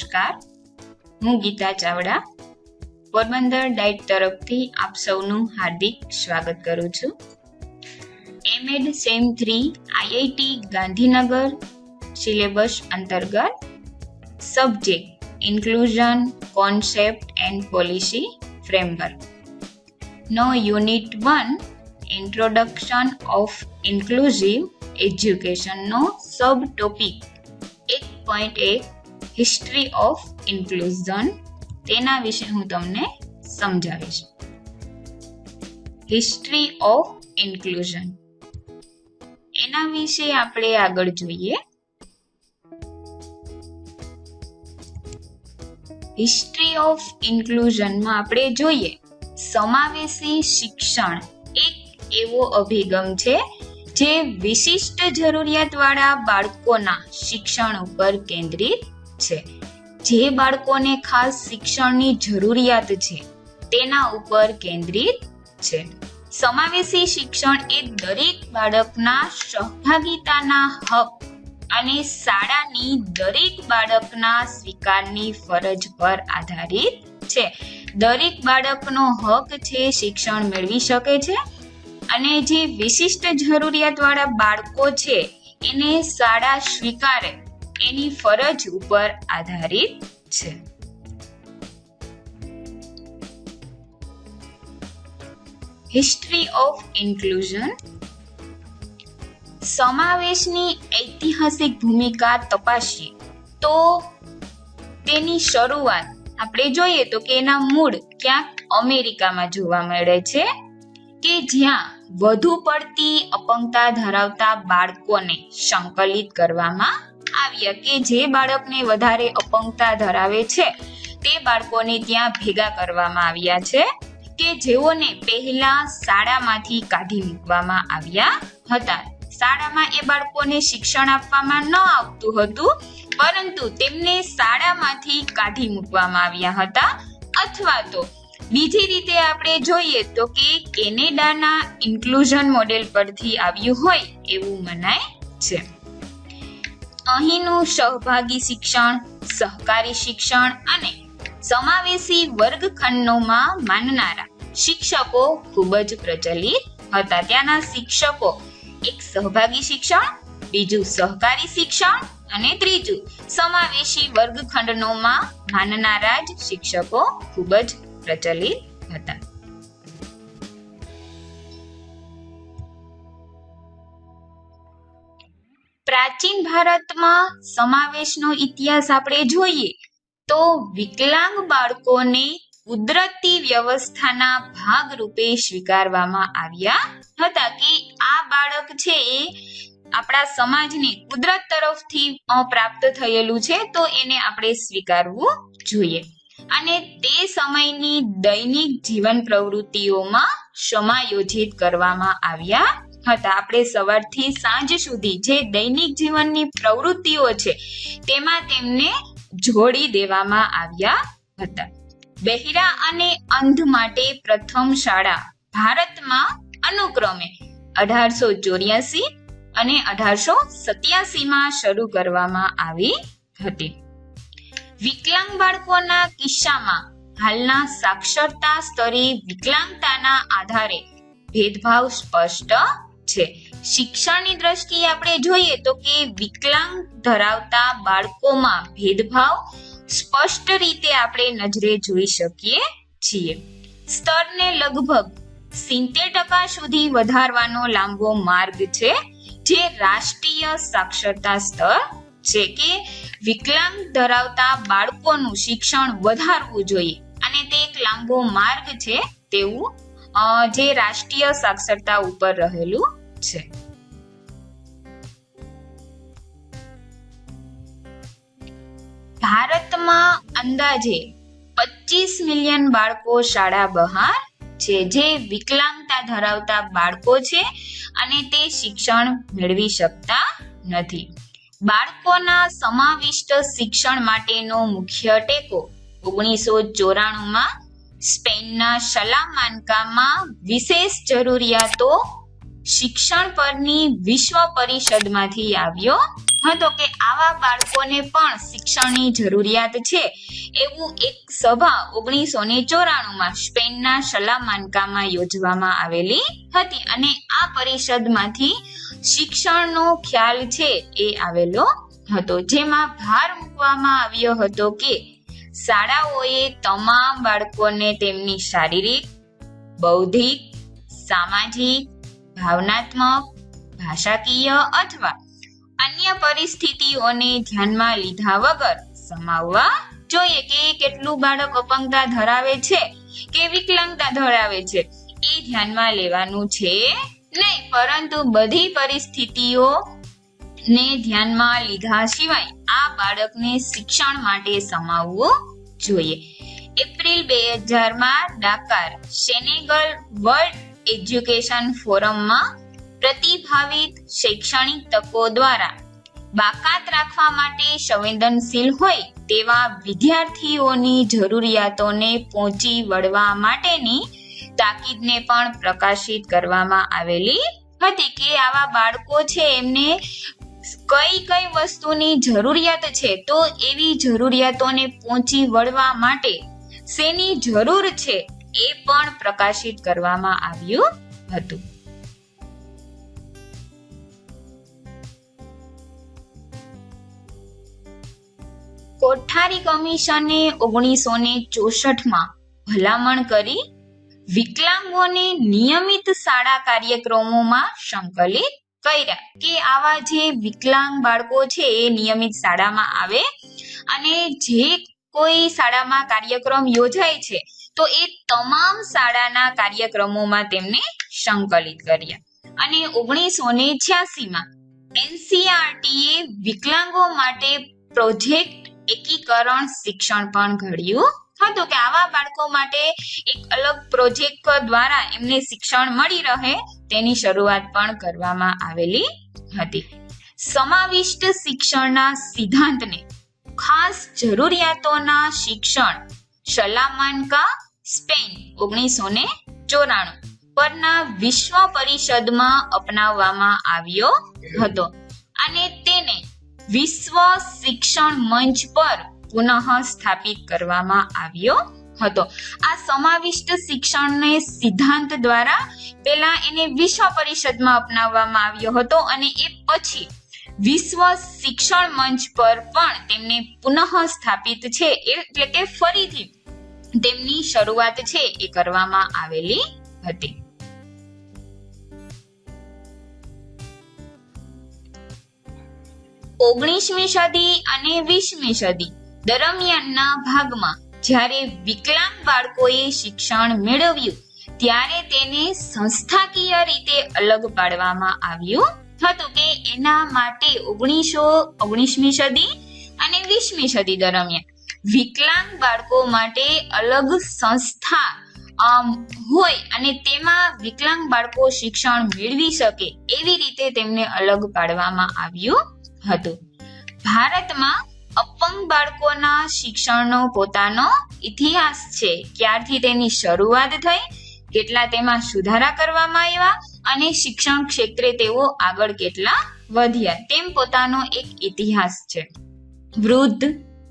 નમસ્કાર. હું ગીતા ચાવડા. પોરબંદર ડાઇટ તરફથી આપ સૌનું હાર્દિક સ્વાગત કરું છું. MEd sem three IIT Gandhinagar syllabus અંતર્ગત subject, inclusion, concept and policy framework. No unit one, introduction of inclusive એજ્યુકેશનનો sub topic. એક પોઈન્ટ એક હિસ્ટ્રી ઓફ ઇન્ક્લુઝન તેના વિશે હું તમને સમજાવીશ. હિસ્ટ્રી ઓફ ઇન્ક્લુઝન એના વિશે આપણે આગળ જોઈએ. હિસ્ટ્રી ઓફ ઇન્ક્લુઝનમાં આપણે જોઈએ. સમાવેશી શિક્ષણ એક એવો અભિગમ છે જે વિશિષ્ટ જરૂરિયાતવાળા બાળકોના શિક્ષણ ઉપર કેન્દ્રિત છે. જે બાળકોને ખાસ શિક્ષણની જરૂરિયાત છે, તેના ઉપર કેન્દ્રિત છે. સમાવેશી શિક્ષણ એ દરેક બાળકના સહભાગિતાના હક અને શાળાની દરેક બાળકના સ્વીકારની ફરજ પર આધારિત છે. દરેક બાળકનો હક છે શિક્ષણ મેળવી શકે છે અને જે વિશિષ્ટ જરૂરિયાતવાળા બાળકો છે, એને શાળા સ્વીકારે. એની ફરજ ઉપર આધારિત છે. હિસ્ટ્રી ઓફ ઇન્ક્લુઝન સમાવેશની ઐતિહાસિક ભૂમિકા તપાસીએ તો તેની શરૂઆત આપણે જોઈએ તો કે એના મૂળ ક્યાંક અમેરિકામાં જોવા મળે છે કે જ્યાં વધુ પડતી અપંગતા ધરાવતા બાળકોને સંકલિત કરવામાં આવ્યા કે જે બાળકને વધારે અપંગતા ધરાવે છે. તે બાળકોને ત્યાં ભેગા કરવામાં આવ્યા છે કે જેઓને પહેલા શાળામાંથી કાઢી મૂકવામાં આવ્યા હતા. શાળામાં એ બાળકોને શિક્ષણ આપવામાં ન આવતું હતું, પરંતુ તેમને શાળામાંથી કાઢી મૂકવામાં આવ્યા હતા. અથવા તો બીજી રીતે આપણે જોઈએ તો કે કેનેડાના ઇન્ક્લુઝન મોડેલ પરથી આવ્યું હોય એવું મનાય છે. અહીંનું સહભાગી શિક્ષણ, સહકારી શિક્ષણ અને સમાવેશી વર્ગખંડોમાં માનનારા શિક્ષકો ખૂબ જ પ્રચલિત હતા. ત્યાંના શિક્ષકો એક સહભાગી શિક્ષણ, બીજું સહકારી શિક્ષણ અને ત્રીજું સમાવેશી વર્ગખંડનોમાં માનનારા જ શિક્ષકો ખૂબ જ પ્રચલિત હતા. પ્રાચીન ભારતમાં સમાવેશનો ઇતિહાસ આપણે જોઈએ તો વિકલાંગ બાળકોને કુદરતી વ્યવસ્થાના ભાગ રૂપે સ્વીકારવામાં આવ્યા હતા કે આ બાળક છે એ આપણા સમાજને કુદરત તરફથી પ્રાપ્ત થયેલું છે, તો એને આપણે સ્વીકારવું જોઈએ. અને તે સમયની દૈનિક જીવન પ્રવૃત્તિઓમાં સમાયોજિત કરવામાં આવ્યા હતા આપણે સવારથી સાંજ સુધી જે દૈનિક જીવનની પ્રવૃત્તિઓ છે, તેમાં તેમને જોડી દેવામાં આવ્યા હતા. બહેરા અને અંધ માટે પ્રથમ શાળા ભારતમાં અનુક્રમે અઢારસો ચોર્યાસી અને અઢારસો સત્યાસી માં શરૂ કરવામાં આવી હતી. વિકલાંગ બાળકોના કિસ્સામાં હાલના સાક્ષરતા સ્તરે વિકલાંગતાના આધારે ભેદભાવ સ્પષ્ટ છે. શિક્ષણની દ્રષ્ટિએ આપણે જોઈએ તો કે વિકલાંગ ધરાવતા બાળકોમાં ભેદભાવ સ્પષ્ટ રીતે આપણે નજરે જોઈ શકીએ છીએ. સ્તરને લગભગ સિત્તેર ટકા સુધી વધારવાનો લાંબો માર્ગ છે, જે રાષ્ટ્રીય સાક્ષરતા સ્તર છે કે વિકલાંગ ધરાવતા બાળકોનું શિક્ષણ વધારવું જોઈએ. અને તે એક લાંબો માર્ગ છે તેવું જે રાષ્ટ્રીય સાક્ષરતા ઉપર રહેલું છે. ભારતમાં અંદાજે પચીસ મિલિયન બાળકો શાળા બહાર છે, જે વિકલાંગતા ધરાવતા બાળકો છે અને તે શિક્ષણ મેળવી શકતા નથી. બાળકોના સમાવિષ્ટ શિક્ષણ માટેનો મુખ્ય ટેકો ઓગણીસો ચોરાણુંમાં સ્પેનના સલામાનકામાં વિશેષ જરૂરિયાતો શિક્ષણ પરની વિશ્વ પરિષદમાંથી આવ્યો હતો કે આવા બાળકોને પણ શિક્ષણની જરૂરિયાત છે. એવું એક સભા ઓગણીસો ને ચોરાણું સ્પેનના સલામાનકામાં યોજવામાં આવેલી હતી અને આ પરિષદમાંથી શિક્ષણનો ખ્યાલ છે એ આવેલો હતો. જેમાં ભાર મૂકવામાં આવ્યો હતો કે શાળાઓએ તમામ બાળકોને તેમની શારીરિક, બૌદ્ધિક, સામાજિક ભાવનાત્મક, ભાષાકીય અથવા અન્ય પરિસ્થિતિઓને ધ્યાનમાં લીધા વગર સમાવવા જોઈએ કે કેટલું બાળક અપંગતા ધરાવે છે, કે વિકલાંગતા ધરાવે છે, એ ધ્યાનમાં લેવાનું છે નહીં. પરંતુ બધી પરિસ્થિતિઓ ને ધ્યાનમાં લીધા સિવાય આ બાળકને શિક્ષણ માટે સમાવવું જોઈએ. એપ્રિલ બે હજારમાં ડાકાર, સેનેગલ વર્લ્ડ એજ્યુકેશન ફોરમમાં પ્રતિભાવિત શૈક્ષણિક તકો દ્વારા બાકાત રાખવા માટે સંવેદનશીલ હોય તેવા વિદ્યાર્થીઓની જરૂરિયાતોને પહોંચી વળવા માટેની તાકીદને પણ પ્રકાશિત કરવામાં આવેલી હતી કે આવા બાળકો છે, એમને કઈ કઈ વસ્તુની જરૂરિયાત છે, તો એવી જરૂરિયાતોને પહોંચી વળવા માટે શેની જરૂર છે એ પણ પ્રકાશિત કરવામાં આવ્યું હતું. કોઠારી કમિશને ઓગણીસો ને ચોસઠમાં ભલામણ કરી વિકલાંગોને નિયમિત શાળા કાર્યક્રમોમાં સંકલિત કર્યા કે આવા જે વિકલાંગ બાળકો છે એ નિયમિત શાળામાં આવે અને જે કોઈ શાળામાં કાર્યક્રમ યોજાય છે તો એ તમામ શાળાના કાર્યક્રમોમાં તેમને સંકલિત કર્યા. અને ઓગણીસો ને છ્યાસીમાં એનસીઆરટીએ વિકલાંગો માટે પ્રોજેક્ટ એકીકરણ શિક્ષણ પણ ઘડ્યું હતું કે આવા બાળકો માટે એક અલગ પ્રોજેક્ટ દ્વારા એમને શિક્ષણ મળી રહે તેની શરૂઆત પણ કરવામાં આવેલી હતી. સમાવિષ્ટ શિક્ષણના સિદ્ધાંતને ખાસ જરૂરિયાતોના શિક્ષણ સલામાનકા સ્પેન ઓગણીસો ને ચોરાણું. પરના વિશ્વ પરિષદમાં અપનાવવામાં આવ્યો હતો અને તેને વિશ્વ શિક્ષણ મંચ પર પુનઃ સ્થાપિત કરવામાં આવ્યો હતો. આ સમાવિષ્ટ શિક્ષણને સિદ્ધાંત દ્વારા પહેલા એને વિશ્વ પરિષદમાં અપનાવવામાં આવ્યો હતો અને એ પછી વિશ્વ શિક્ષણ મંચ પર પણ તેમને પુનઃ સ્થાપિત છે. એટલે કે ફરીથી તેમની શરૂઆત છે એ કરવામાં આવેલી હતી. ઓગણીસમી સદી અને વીસમી સદી દરમિયાનના ભાગમાં જ્યારે વિકલાંગ બાળકોએ શિક્ષણ મેળવ્યું, ત્યારે તેને સંસ્થાકીય રીતે અલગ પાડવામાં આવ્યું હતું કે એના માટે ઓગણીસો ઓગણીસમી સદી અને વીસમી સદી દરમિયાન. વિકલાંગ બાળકો માટે અલગ સંસ્થા હોય અને તેમાં વિકલાંગ બાળકો શિક્ષણ મેળવી શકે એવી રીતે તેમને અલગ પાડવામાં આવ્યું હતું. ભારતમાં અપંગ બાળકોના શિક્ષણનો પોતાનો ઇતિહાસ છે. ક્યારથી તેની શરૂઆત થઈ, કેટલા તેમાં સુધારા કરવામાં આવ્યા અને શિક્ષણ ક્ષેત્રે તેઓ આગળ કેટલા વધ્યા, તેમ પોતાનો એક ઇતિહાસ છે. વૃદ્ધ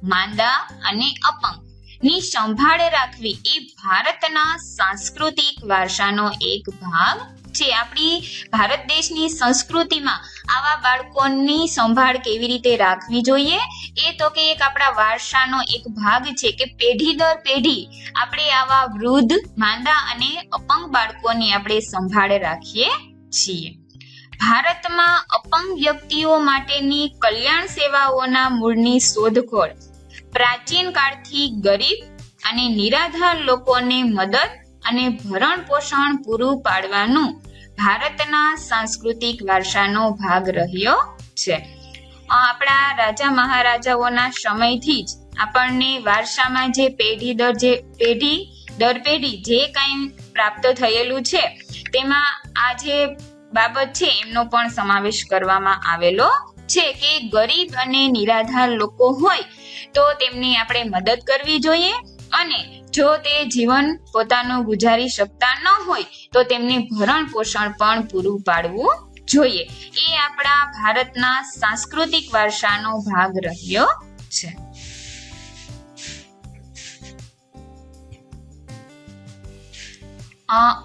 માંદા અને અપંગ. ની સંભાળ રાખવી એ ભારતના સાંસ્કૃતિક વારસાનો એક ભાગ છે. આપણી ભારત દેશની સંસ્કૃતિમાં આવા બાળકોની સંભાળ કેવી રીતે રાખવી જોઈએ? એ તો કે એક આપણા વારસાનો એક ભાગ છે કે પેઢી દર પેઢી આપણે આવા વૃદ્ધ, માંદા અને અપંગ બાળકોની આપણે સંભાળ રાખીએ છીએ. ભારતમાં અપંગ વ્યક્તિઓ માટેની કલ્યાણ સેવાઓના મૂળની શોધખોળ પ્રાચીન કાળથી ગરીબ અને નિરાધાર લોકોને મદદ અને ભરણ પોષણ પૂરું પાડવાનું ભારતના સાંસ્કૃતિક વારસાનો ભાગ રહ્યો છે. આપણા રાજા મહારાજાઓના સમયથી જ આપણને વારસામાં જે પેઢી દર જે પેઢી, દર પેઢી જે કંઈ પ્રાપ્ત થયેલું છે, તેમાં આ જે બાબત છે, એમનો પણ સમાવેશ કરવામાં આવેલો છે કે ગરીબ અને નિરાધાર લોકો હોય, તો તેમની આપણે મદદ કરવી જોઈએ. અને જો તે જીવન પોતાનું ગુજારી શકતા ન હોય, તો તેમને ભરણ પોષણ પણ પૂરું પાડવું જોઈએ. એ આપણા ભારતના સાંસ્કૃતિક વારસાનો ભાગ રહ્યો છે.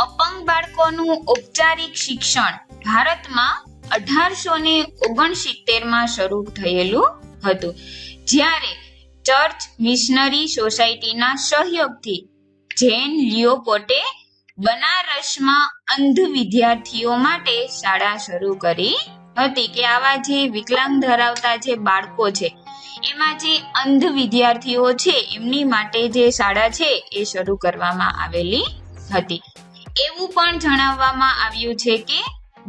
અપંગ બાળકોનું ઔપચારિક શિક્ષણ ભારતમાં અઢારસો ને ઓગણસિત્તેરમાં શરૂ થયેલું હતું. જ્યારે ચર્ચ મિશનરી સોસાયટીના સહયોગથી જેન લિયોપોટે બનારસમાં અંધ વિદ્યાર્થીઓ માટે શાળા શરૂ કરી હતી કે આવા જે વિકલાંગ ધરાવતા જે બાળકો છે, એમાં જે અંધ વિદ્યાર્થીઓ છે, એમની માટે જે શાળા છે, એ શરૂ કરવામાં આવેલી હતી. એવું પણ જણાવવામાં આવ્યું છે કે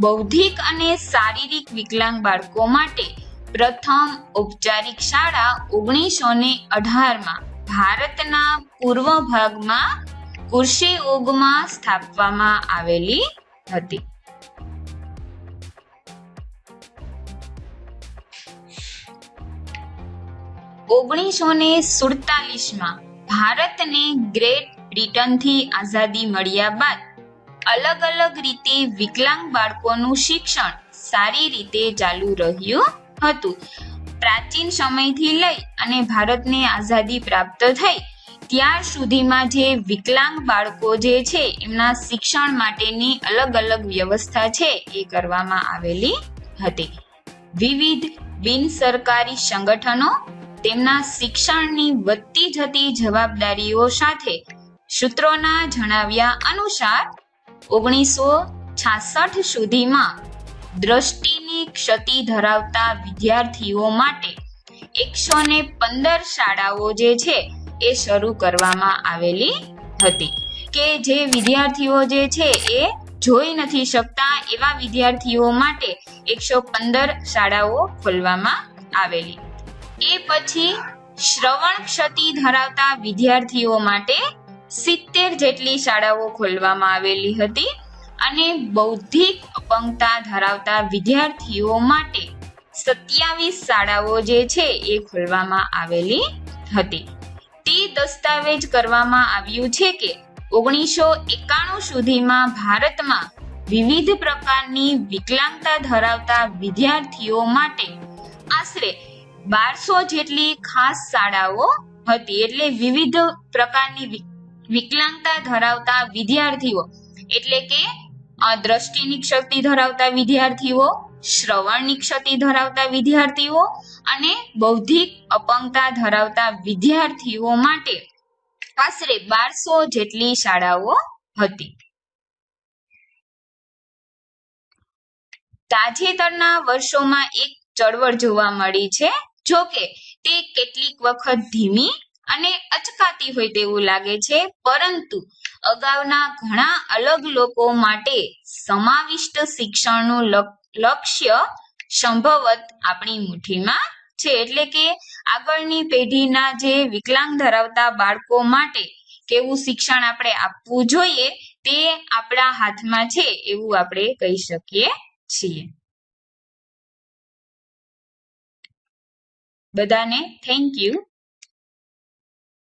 બૌદ્ધિક અને શારીરિક વિકલાંગ બાળકો માટે પ્રથમ ઔપચારિક શાળા ઓગણીસો ને અઢારમાં ભારતના પૂર્વ ભાગમાં કુર્શેઓગમાં સ્થાપવામાં આવેલી હતી. ઓગણીસો ને સુડતાલીસમાં ભારતને ગ્રેટ બ્રિટનથી આઝાદી મળ્યા બાદ અલગ અલગ રીતે વિકલાંગ બાળકોનું શિક્ષણ સારી રીતે ચાલુ રહ્યું હતું. પ્રાચીન સમયથી લઈ અને ભારતને આઝાદી પ્રાપ્ત થઈ, ત્યાર સુધીમાં જે વિકલાંગ બાળકો જે છે, એમના શિક્ષણ માટેની અલગ અલગ વ્યવસ્થા છે એ કરવામાં આવેલી હતી. વિવિધ બિન સરકારી સંગઠનો તેમના શિક્ષણની વધતી જતી જવાબદારીઓ સાથે સૂત્રોના જણાવ્યા અનુસાર ઓગણીસો છાસઠ સુધીમાં દ્રષ્ટિની ક્ષતિ ધરાવતા વિદ્યાર્થીઓ માટે એકસો ને પંદર શાળાઓ જે છે એ શરૂ કરવામાં આવેલી હતી કે જે વિદ્યાર્થીઓ જે છે એ જોઈ નથી શકતા એવા વિદ્યાર્થીઓ માટે એકસો પંદર શાળાઓ ખોલવામાં આવેલી. એ પછી શ્રવણ ક્ષતિ ધરાવતા વિદ્યાર્થીઓ માટે સિત્તેર જેટલી શાળાઓ ખોલવામાં આવેલી હતી અને બૌદ્ધિક અપંગતા ધરાવતા વિદ્યાર્થીઓ માટે સત્યાવીસ શાળાઓ જે છે એ ખોલવામાં આવેલી હતી. તે દસ્તાવેજ કરવામાં આવ્યું છે કે ઓગણીસો એકાણું સુધીમાં ભારતમાં વિવિધ પ્રકારની વિકલાંગતા ધરાવતા વિદ્યાર્થીઓ માટે આશરે બારસો જેટલી ખાસ શાળાઓ હતી. એટલે વિવિધ પ્રકારની વિકલાંગતા ધરાવતા વિદ્યાર્થીઓ, એટલે કે દ્રષ્ટિની ક્ષતિ ધરાવતા વિદ્યાર્થીઓ, શ્રવણની ક્ષતિ ધરાવતા વિદ્યાર્થીઓ અને બૌદ્ધિક અપંગતા ધરાવતા વિદ્યાર્થીઓ માટે આશરે બારસો જેટલી શાળાઓ હતી. તાજેતરના વર્ષોમાં એક ચળવળ જોવા મળી છે. જો કે તે કેટલીક વખત ધીમી અને અચકાતી હોય તેવું લાગે છે. પરંતુ અગાઉના ઘણા અલગ લોકો માટે સમાવિષ્ટ શિક્ષણનું લક્ષ્ય સંભવત આપણી મુઠ્ઠીમાં છે. એટલે કે આગળની પેઢીના જે વિકલાંગ ધરાવતા બાળકો માટે કેવું શિક્ષણ આપણે આપવું જોઈએ તે આપણા હાથમાં છે એવું આપણે કહી શકીએ છીએ. બધાને થેન્ક યુ